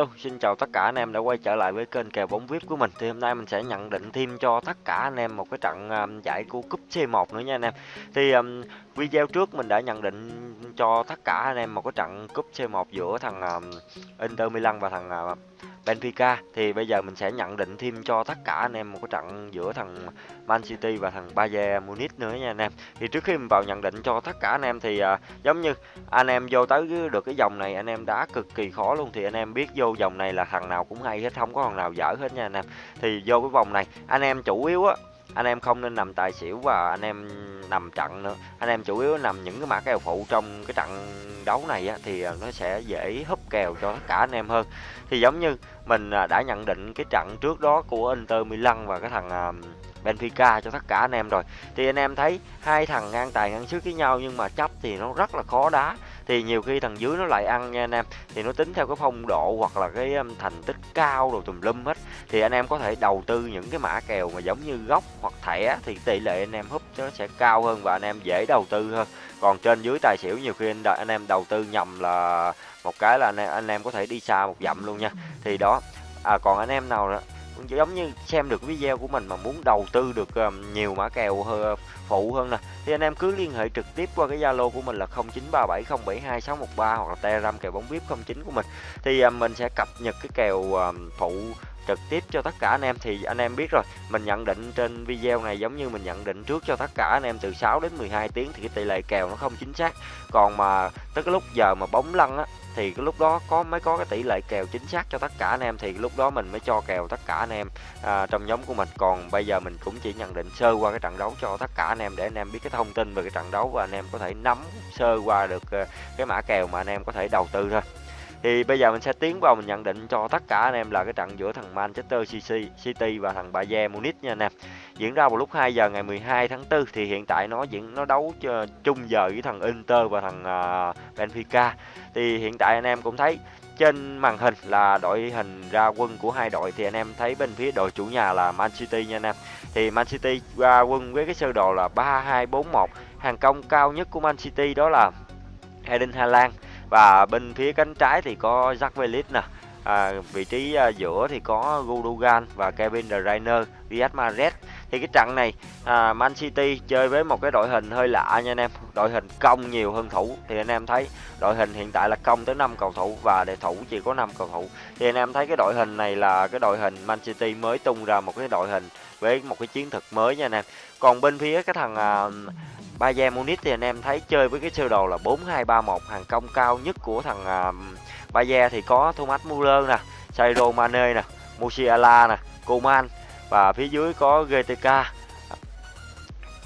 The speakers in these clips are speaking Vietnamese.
Hello, xin chào tất cả anh em đã quay trở lại với kênh kèo bóng VIP của mình. Thì hôm nay mình sẽ nhận định thêm cho tất cả anh em một cái trận um, giải của cúp C1 nữa nha anh em. Thì um, video trước mình đã nhận định cho tất cả anh em một cái trận cúp C1 giữa thằng um, Inter Milan và thằng uh, Benfica thì bây giờ mình sẽ nhận định thêm cho tất cả anh em một cái trận giữa thằng Man City và thằng Bayern Munich nữa nha anh em. Thì trước khi mình vào nhận định cho tất cả anh em thì à, giống như anh em vô tới được cái dòng này anh em đã cực kỳ khó luôn thì anh em biết vô dòng này là thằng nào cũng hay hết không có thằng nào dở hết nha anh em. Thì vô cái vòng này anh em chủ yếu á anh em không nên nằm tài xỉu và anh em nằm trận nữa. Anh em chủ yếu nằm những cái mã kèo phụ trong cái trận đấu này á, thì à, nó sẽ dễ húp kèo cho tất cả anh em hơn. Thì giống như mình à, đã nhận định cái trận trước đó của Inter Milan và cái thằng à, Benfica cho tất cả anh em rồi. Thì anh em thấy hai thằng ngang tài ngang sức với nhau nhưng mà chấp thì nó rất là khó đá thì nhiều khi thằng dưới nó lại ăn nha anh em. Thì nó tính theo cái phong độ hoặc là cái um, thành tích cao rồi tùm lum hết. Thì anh em có thể đầu tư những cái mã kèo mà giống như gốc hoặc thẻ thì tỷ lệ anh em húp nó sẽ cao hơn và anh em dễ đầu tư hơn. Còn trên dưới tài xỉu nhiều khi anh, anh em đầu tư nhầm là một cái là anh em, anh em có thể đi xa một dặm luôn nha. Thì đó à còn anh em nào đó giống như xem được video của mình mà muốn đầu tư được um, nhiều mã kèo phụ hơn nè. Thì anh em cứ liên hệ trực tiếp qua cái Zalo của mình là 0937072613 hoặc là Telegram kèo bóng VIP 09 của mình. Thì um, mình sẽ cập nhật cái kèo um, phụ trực tiếp cho tất cả anh em. Thì anh em biết rồi mình nhận định trên video này giống như mình nhận định trước cho tất cả anh em từ 6 đến 12 tiếng thì cái tỷ lệ kèo nó không chính xác. Còn mà tới cái lúc giờ mà bóng lăn á thì cái lúc đó có mới có cái tỷ lệ kèo chính xác cho tất cả anh em. Thì lúc đó mình mới cho kèo tất cả anh em. À, trong nhóm của mình. Còn bây giờ mình cũng chỉ nhận định sơ qua cái trận đấu cho tất cả anh em để anh em biết cái thông tin về cái trận đấu và anh em có thể nắm sơ qua được ờ, cái mã kèo mà anh em có thể đầu tư thôi thì bây giờ mình sẽ tiến vào, mình nhận định cho tất cả anh em là cái trận giữa thằng Manchester City và thằng Bayern Munich nha anh em. Diễn ra vào lúc 2 giờ ngày 12 tháng 4 thì hiện tại nó diễn, nó đấu chung giờ với thằng Inter và thằng à, Benfica. Thì hiện tại anh em cũng thấy trên màn hình là đội hình ra quân của hai đội, thì anh em thấy bên phía đội chủ nhà là Man City nha anh em. Thì Man City ra quân với cái sơ đồ là 3-2-4-1. Hàng công cao nhất của Man City đó là Eden Haaland và bên phía cánh trái thì có Jack Velis nè. À, vị trí à, giữa thì có Gundogan và Kevin De Bruyne, Riyad Mahrez. Thì cái trận này à, Man City chơi với một cái đội hình hơi lạ nha anh em. Đội hình công nhiều hơn thủ. Thì anh em thấy đội hình hiện tại là công tới 5 cầu thủ và để thủ chỉ có 5 cầu thủ. Thì anh em thấy cái đội hình này là cái đội hình Man City mới tung ra một cái đội hình với một cái chiến thuật mới nha anh em. Còn bên phía cái thằng à, Bayern Munich thì anh em thấy chơi với cái sơ đồ là 4-2-3-1 hàng công cao nhất của thằng uh, Bayern thì có Thomas Muller nè, Sadio Mane nè, Musiala nè, Coman và phía dưới có GTK,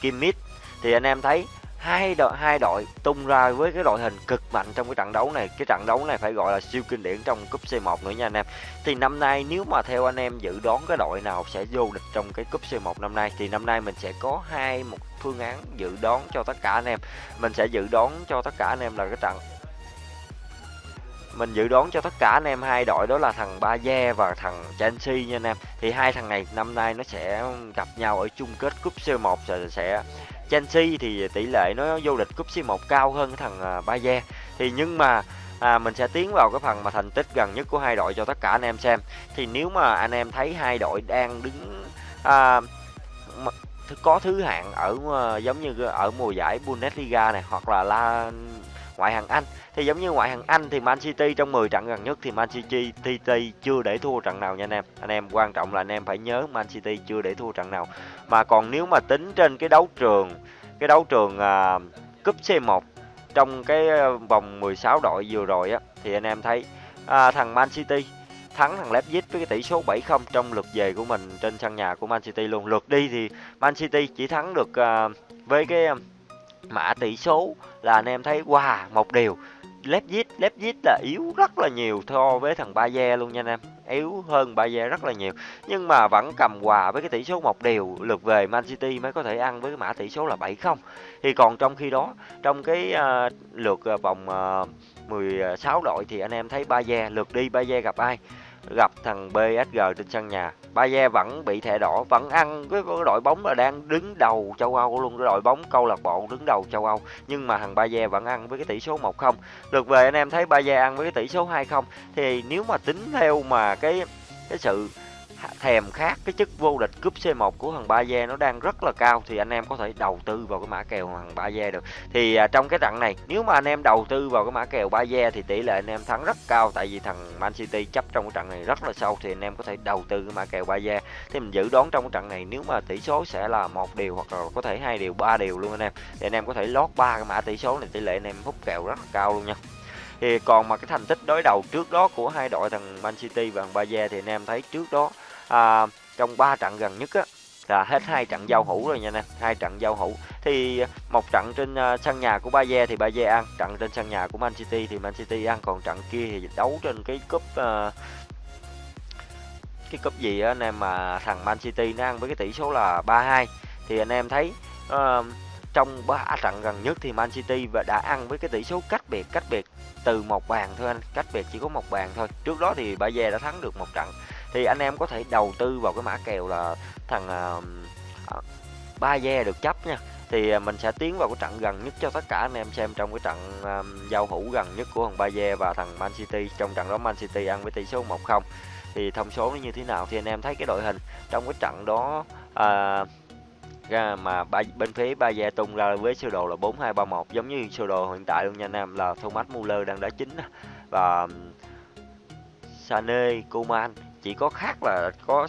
Kimmich. Thì anh em thấy hai đội hai đội tung ra với cái đội hình cực mạnh trong cái trận đấu này. Cái trận đấu này phải gọi là siêu kinh điển trong cúp C1 nữa nha anh em. Thì năm nay nếu mà theo anh em dự đoán cái đội nào sẽ vô địch trong cái cúp C1 năm nay thì năm nay mình sẽ có hai một phương án dự đoán cho tất cả anh em. Mình sẽ dự đoán cho tất cả anh em là cái trận mình dự đoán cho tất cả anh em hai đội đó là thằng Baye và thằng Chelsea nha anh em. Thì hai thằng này năm nay nó sẽ gặp nhau ở chung kết cúp C1 sẽ, sẽ Chelsea thì tỷ lệ nó vô địch cúp C1 cao hơn thằng à, Bayern thì nhưng mà à, mình sẽ tiến vào cái phần mà thành tích gần nhất của hai đội cho tất cả anh em xem. Thì nếu mà anh em thấy hai đội đang đứng à, có thứ hạng ở à, giống như ở mùa giải Bundesliga này hoặc là la ngoại hạng Anh. Thì giống như ngoại hạng Anh thì Man City trong 10 trận gần nhất thì Man City chưa để thua trận nào nha anh em. Anh em quan trọng là anh em phải nhớ Man City chưa để thua trận nào. Mà còn nếu mà tính trên cái đấu trường cái đấu trường à, cúp C1 trong cái à, vòng 16 đội vừa rồi á thì anh em thấy à, thằng Man City thắng thằng Leipzig với cái tỷ số 7-0 trong lượt về của mình trên sân nhà của Man City luôn. Lượt đi thì Man City chỉ thắng được à, với cái à, mã tỷ số là anh em thấy wow một điều. Leipzig Leipzig là yếu rất là nhiều so với thằng Bayer luôn nha anh em. Yếu hơn Bayer rất là nhiều. Nhưng mà vẫn cầm hòa với cái tỷ số một điều lượt về Man City mới có thể ăn với cái mã tỷ số là 7-0 thì còn trong khi đó trong cái uh, lượt ờ, vòng ờ, uh, 16 đội thì anh em thấy Bayer lượt đi Bayer gặp ai? Gặp thằng PSG trên sân nhà. Bayer vẫn bị thẻ đỏ, vẫn ăn với đội bóng là đang đứng đầu châu Âu luôn cái đội bóng câu lạc bộ đứng đầu châu Âu. Nhưng mà thằng Bayer vẫn ăn với cái tỷ số 1-0 lượt về anh em thấy Bayer ăn với cái tỷ số 2-0 thì nếu mà tính theo mà cái cái sự thèm khát cái chức vô địch cúp C1 của thằng Ba Gia nó đang rất là cao thì anh em có thể đầu tư vào cái mã kèo thằng Ba Gia được. Thì à, trong cái trận này nếu mà anh em đầu tư vào cái mã kèo Ba Gia thì tỷ lệ anh em thắng rất cao tại vì thằng Man City chấp trong cái trận này rất là sâu thì anh em có thể đầu tư cái mã kèo Ba Gia. Thì mình dự đoán trong cái trận này nếu mà tỷ số sẽ là một điều hoặc là có thể hai điều, ba điều luôn anh em. Thì anh em có thể lót ba cái mã tỷ số này tỷ lệ anh em hút kèo rất là cao luôn nha thì còn mà cái thành tích đối đầu trước đó của hai đội thằng Man City và thằng Barca thì anh em thấy trước đó à, trong 3 trận gần nhất á là hết hai trận giao hữu rồi nha anh em hai trận giao hữu. Thì một trận trên à, sân nhà của Bayer thì Bayer ăn trận trên sân nhà của Man City thì Man City ăn còn trận kia thì đấu trên cái cúp uh, cái cúp gì á anh em mà thằng Man City nó ăn với cái tỷ số là 3-2 thì anh em thấy uh, trong ba trận gần nhất thì Man City và đã ăn với cái tỷ số cách biệt cách biệt từ một bàn thôi anh cách biệt chỉ có một bàn thôi. Trước đó thì Bayer đã thắng được một trận thì anh em có thể đầu tư vào cái mã kèo là thằng à, à, uh, ba ve được chấp nha. Thì à, mình sẽ tiến vào cái trận gần nhất cho tất cả anh em xem trong cái trận um, giao hữu gần nhất của thằng Baye và thằng Man City. Trong trận đó Man City ăn với tỷ số 1-0 thì thông số nó như thế nào thì anh em thấy cái đội hình trong cái trận đó uh, ra mà ba, bên phía ba tung ra với sơ đồ là 4231 giống như sơ đồ hiện tại luôn nha anh em là Thomas Muller đang đá chính và Sané, Coman chỉ có khác là có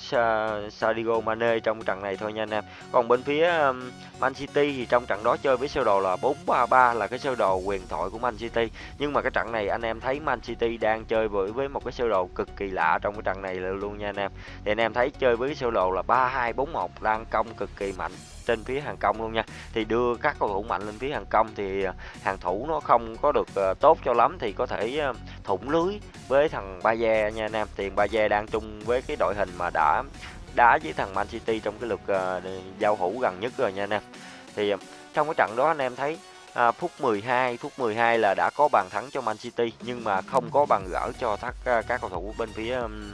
Sadio Mane trong trận này thôi nha anh em. Còn bên phía um, Man City thì trong trận đó chơi với sơ đồ là 4-3-3 là cái sơ đồ quyền thoại của Man City. Nhưng mà cái trận này anh em thấy Man City đang chơi với với một cái sơ đồ cực kỳ lạ trong cái trận này luôn nha anh em. Thì anh em thấy chơi với cái sơ đồ là 3-2-4-1 đang công cực kỳ mạnh trên phía hàng công luôn nha. Thì đưa các cầu thủ mạnh lên phía hàng công thì à, hàng thủ nó không có được à, tốt cho lắm thì có thể à, thủng lưới với thằng Ba Gia nha anh em. Tiền Ba Gia đang chung với cái đội hình mà đã đá với thằng Man City trong cái lượt giao hữu gần nhất rồi nha anh em. Thì trong cái trận đó anh em thấy à, phút 12 phút 12 là đã có bàn thắng cho Man City nhưng mà không có bàn gỡ cho các các cầu thủ bên phía um,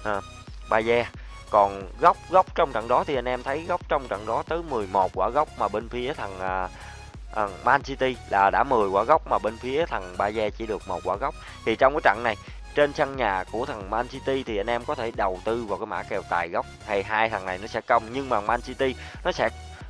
uh, Bayer còn góc góc trong trận đó thì anh em thấy góc trong trận đó tới 11 quả góc mà bên phía thằng à, à, Man City là đã 10 quả góc mà bên phía thằng Bayer chỉ được một quả góc. Thì trong cái trận này trên sân nhà của thằng Man City thì anh em có thể đầu tư vào cái mã kèo tài góc. Thì hai thằng này nó sẽ công nhưng mà Man City nó sẽ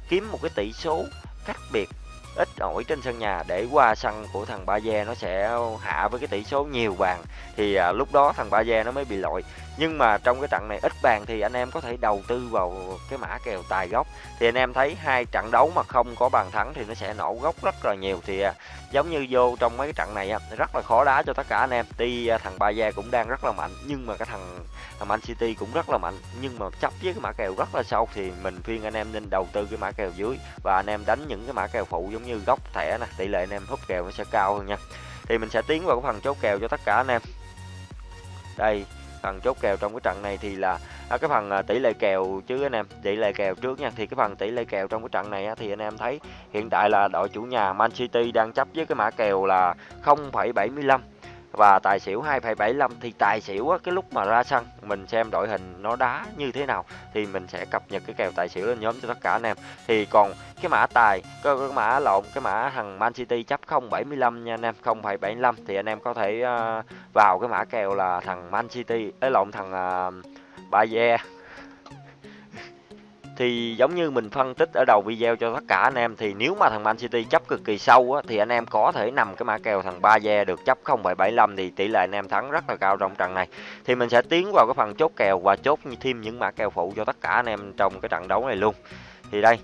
kiếm một cái tỷ số khác biệt ít ỏi trên sân nhà để qua sân của thằng Ba Gia nó sẽ hạ với cái tỷ số nhiều bàn thì à, lúc đó thằng Ba Gia nó mới bị lội nhưng mà trong cái trận này ít bàn thì anh em có thể đầu tư vào cái mã kèo tài gốc. Thì anh em thấy hai trận đấu mà không có bàn thắng thì nó sẽ nổ gốc rất là nhiều. Thì à, giống như vô trong mấy cái trận này rất là khó đá cho tất cả anh em. Tuy à, thằng Ba Gia cũng đang rất là mạnh, nhưng mà cái thằng thằng Man City cũng rất là mạnh. Nhưng mà chấp với cái mã kèo rất là sâu thì mình khuyên anh em nên đầu tư cái mã kèo dưới. Và anh em đánh những cái mã kèo phụ giống như góc thẻ nè, tỷ lệ anh em hút kèo nó sẽ cao hơn nha. Thì mình sẽ tiến vào cái phần chốt kèo cho tất cả anh em. Đây phần chốt kèo trong cái trận này thì là à, cái phần à, tỷ lệ kèo chứ anh em tỷ lệ kèo trước nha thì cái phần tỷ lệ kèo trong cái trận này á, thì anh em thấy hiện tại là đội chủ nhà Man City đang chấp với cái mã kèo là 0,75 và tài xỉu 2,75 thì tài xỉu á, cái lúc mà ra sân mình xem đội hình nó đá như thế nào thì mình sẽ cập nhật cái kèo tài xỉu lên nhóm cho tất cả anh em. Thì còn cái mã tài cái, cái mã lộn cái mã thằng Man City chấp 0,75 nha anh em 0,75 thì anh em có thể uh, vào cái mã kèo là thằng Man City ấy lộn thằng uh, Bayer thì giống như mình phân tích ở đầu video cho tất cả anh em thì nếu mà thằng Man City chấp cực kỳ sâu á, thì anh em có thể nằm cái mã kèo thằng Ba Gia được chấp 0,75 thì tỷ lệ anh em thắng rất là cao trong trận này. Thì mình sẽ tiến vào cái phần chốt kèo và chốt thêm những mã kèo phụ cho tất cả anh em trong cái trận đấu này luôn. Thì đây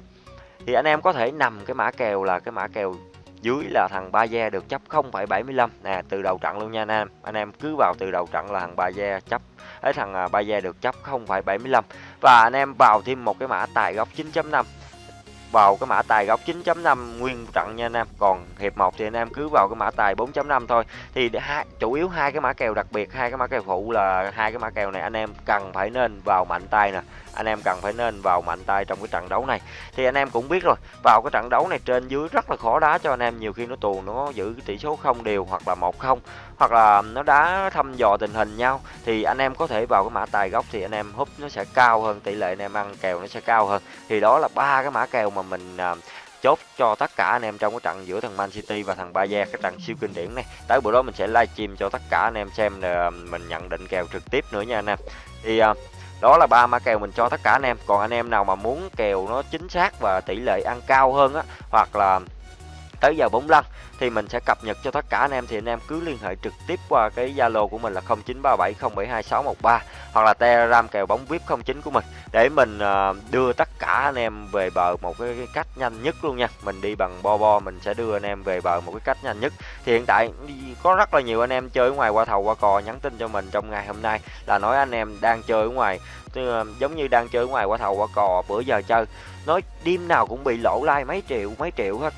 thì anh em có thể nằm cái mã kèo là cái mã kèo dưới là thằng Ba Gia được chấp 0,75 nè à, từ đầu trận luôn nha anh em. Anh em cứ vào từ đầu trận là thằng Ba Gia chấp ấy thằng à, Bayer được chấp 0,75 và anh em vào thêm một cái mã tài góc 9.5 vào cái mã tài góc 9.5 nguyên trận nha anh em. Còn hiệp 1 thì anh em cứ vào cái mã tài 4.5 thôi. Thì hai chủ yếu hai cái mã kèo đặc biệt hai cái mã kèo phụ là hai cái mã kèo này anh em cần phải nên vào mạnh tay nè. Anh em cần phải nên vào mạnh tay trong cái trận đấu này. Thì anh em cũng biết rồi vào cái trận đấu này trên dưới rất là khó đá cho anh em. Nhiều khi nó tù nó giữ cái tỷ số không đều hoặc là một không hoặc là nó đã thăm dò tình hình nhau thì anh em có thể vào cái mã tài gốc thì anh em húp nó sẽ cao hơn tỷ lệ anh em ăn kèo nó sẽ cao hơn. Thì đó là ba cái mã kèo mà mình à, chốt cho tất cả anh em trong cái trận giữa thằng Man City và thằng Bayern cái trận siêu kinh điển này. Tới bữa đó mình sẽ livestream cho tất cả anh em xem là mình nhận định kèo trực tiếp nữa nha anh em. Thì à, đó là ba mã kèo mình cho tất cả anh em. Còn anh em nào mà muốn kèo nó chính xác và tỷ lệ ăn cao hơn á hoặc là tới giờ 45 thì mình sẽ cập nhật cho tất cả anh em thì anh em cứ liên hệ trực tiếp qua cái Zalo của mình là 0937072613 hoặc là Telegram kèo bóng VIP 09 của mình để mình ờ, đưa tất cả anh em về bờ một cái, cách nhanh nhất luôn nha. Mình đi bằng bo bo mình sẽ đưa anh em về bờ một cái cách nhanh nhất. Thì hiện tại có rất là nhiều anh em chơi ở ngoài qua thầu qua cò nhắn tin cho mình trong ngày hôm nay là nói anh em đang chơi ở ngoài ờ, giống như đang chơi ở ngoài qua thầu qua cò bữa giờ chơi nói đêm nào cũng bị lỗ like mấy triệu mấy triệu hết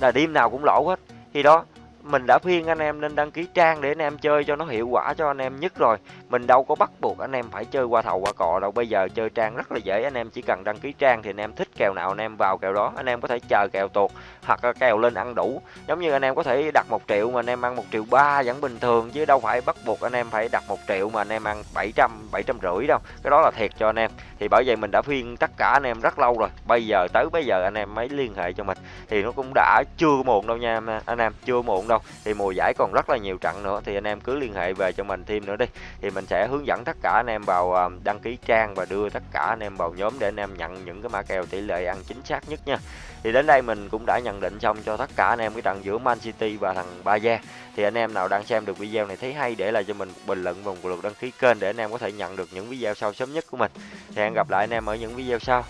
là đêm nào cũng lỗ hết. Khi đó mình đã khuyên anh em nên đăng ký trang để anh em chơi cho nó hiệu quả cho anh em nhất rồi mình đâu có bắt buộc anh em phải chơi qua thầu qua cò đâu bây giờ chơi trang rất là dễ anh em chỉ cần đăng ký trang thì anh em thích kèo nào anh em vào kèo đó anh em có thể chờ kèo tuột hoặc là kèo lên ăn đủ giống như anh em có thể đặt một triệu mà anh em ăn một triệu ba vẫn bình thường chứ đâu phải bắt buộc anh em phải đặt một triệu mà anh em ăn 700 700 rưỡi đâu cái đó là thiệt cho anh em thì bởi vậy mình đã khuyên tất cả anh em rất lâu rồi bây giờ tới bây giờ anh em mới liên hệ cho mình thì nó cũng đã chưa muộn đâu nha anh em chưa muộn đâu thì mùa giải còn rất là nhiều trận nữa. Thì anh em cứ liên hệ về cho mình thêm nữa đi. Thì mình sẽ hướng dẫn tất cả anh em vào à, đăng ký trang và đưa tất cả anh em vào nhóm để anh em nhận những cái mã kèo tỷ lệ ăn chính xác nhất nha. Thì đến đây mình cũng đã nhận định xong cho tất cả anh em cái trận giữa Man City và thằng Bayern. Thì anh em nào đang xem được video này thấy hay để lại cho mình bình luận và một lượt đăng ký kênh để anh em có thể nhận được những video sau sớm nhất của mình. Thì hẹn gặp lại anh em ở những video sau.